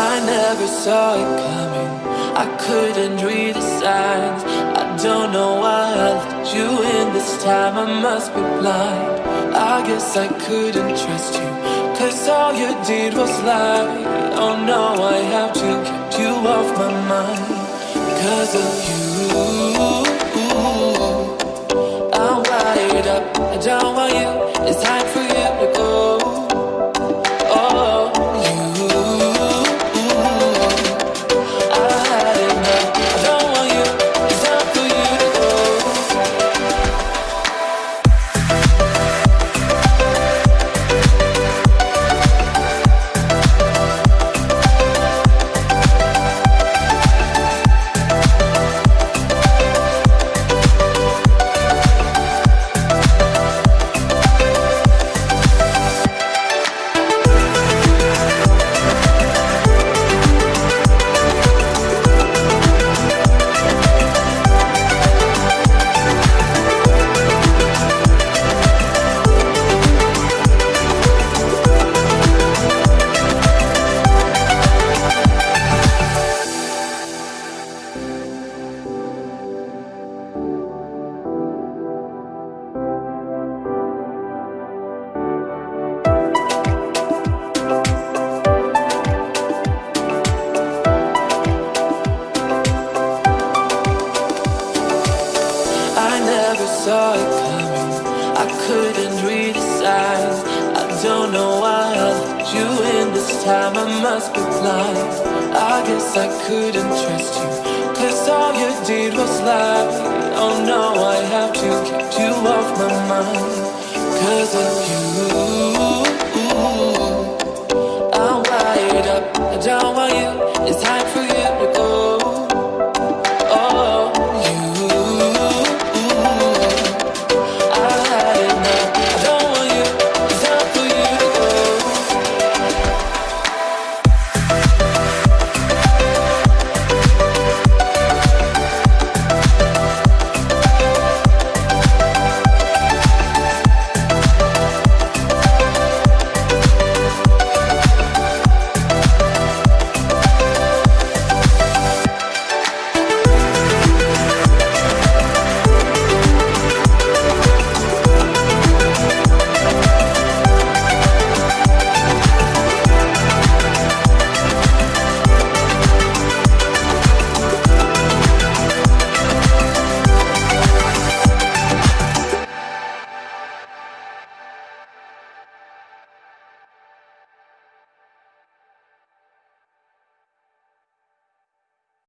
I never saw it coming. I couldn't read the signs. I don't know why I let you in this time. I must be blind. I guess I couldn't trust you. Cause all you did was lie. Oh no, I have to keep you off my mind. Cause of you. I saw it coming. I couldn't read the signs. I don't know why I let you in this time. I must be blind. I guess I couldn't trust you. Cause all you did was lie. Oh no, I have to keep you off my mind. Cause of you.